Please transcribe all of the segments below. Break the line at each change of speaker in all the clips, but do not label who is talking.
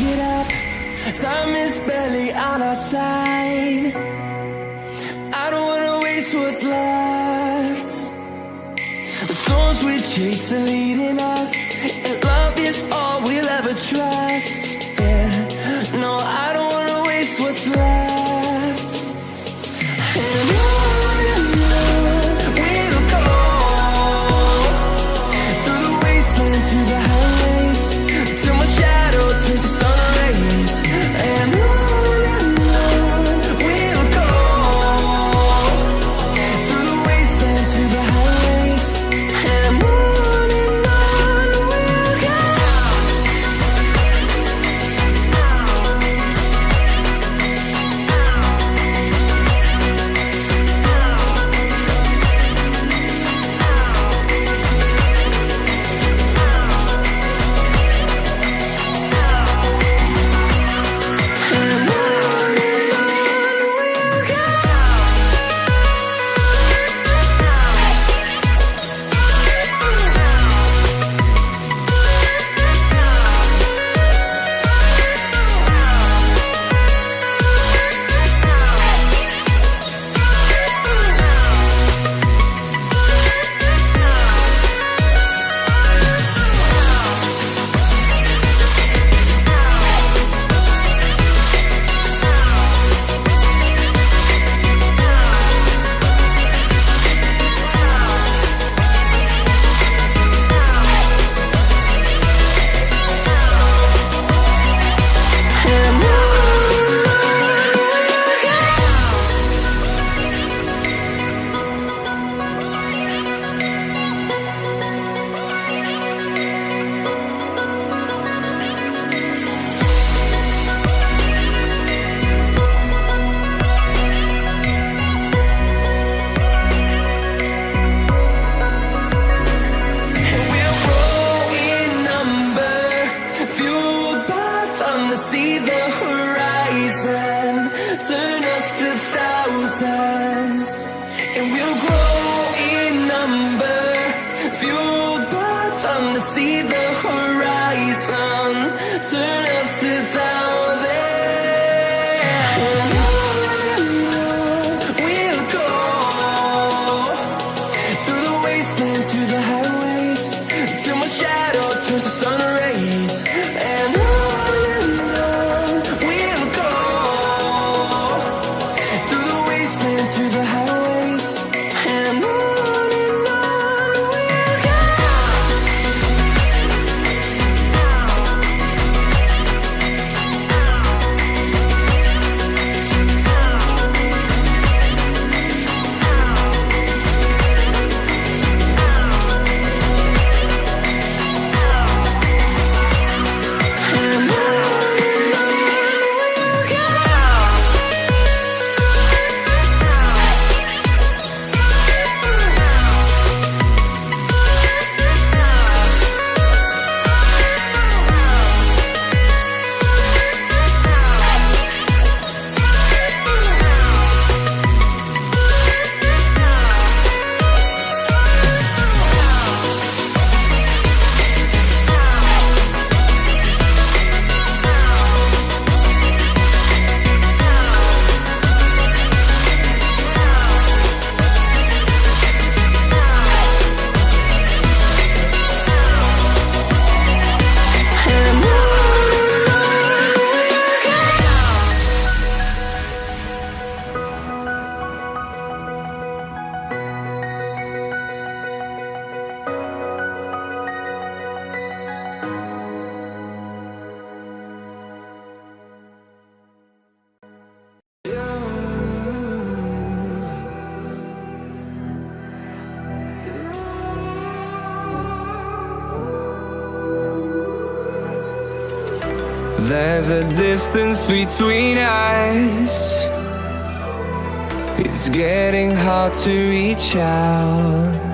get up. Time is barely on our side. I don't wanna waste what's left. The storms we chase are leading us see the horizon. Turn There's a distance between us. It's getting hard to reach out.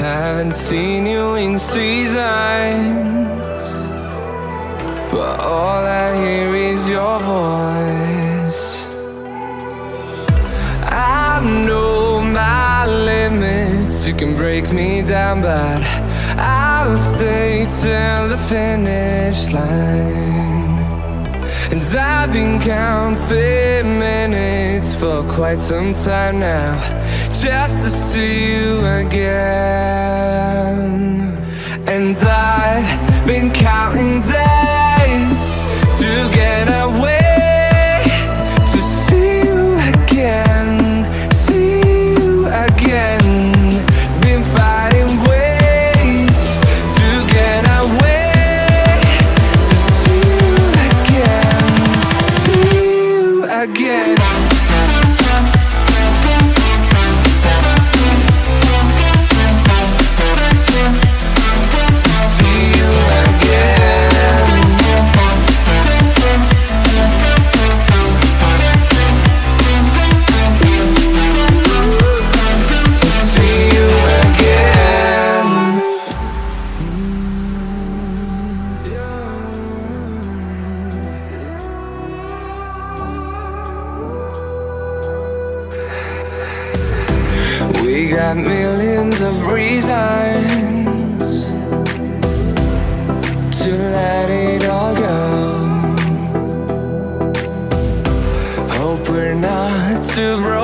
Haven't seen you in seasons But all I hear is your voice. I know my limits You can break me down but I I'll stay till the finish line. And I've been counting minutes for quite some time now Just to see you again. And I've been counting down got millions of reasons To let it all go. Hope we're not too broken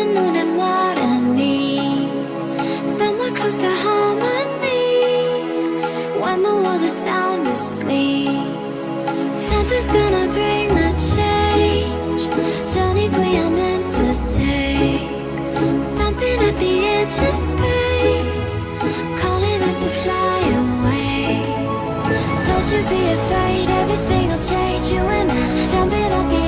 the moon and what I Somewhere close to harmony. When the world is sound asleep Something's gonna bring the change. Journeys we are meant to take. Something at the edge of space Calling us to fly away. Don't you be afraid, everything will change. You and I, jumping off the